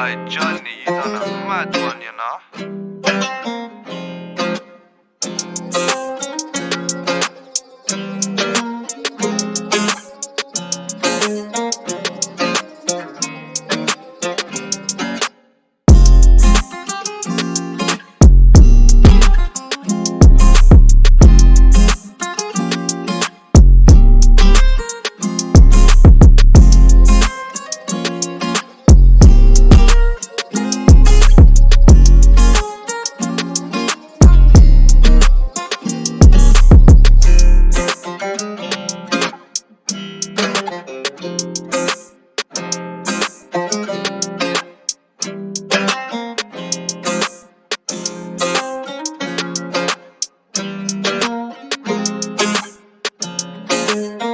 side journey, you a mad one, you know. one.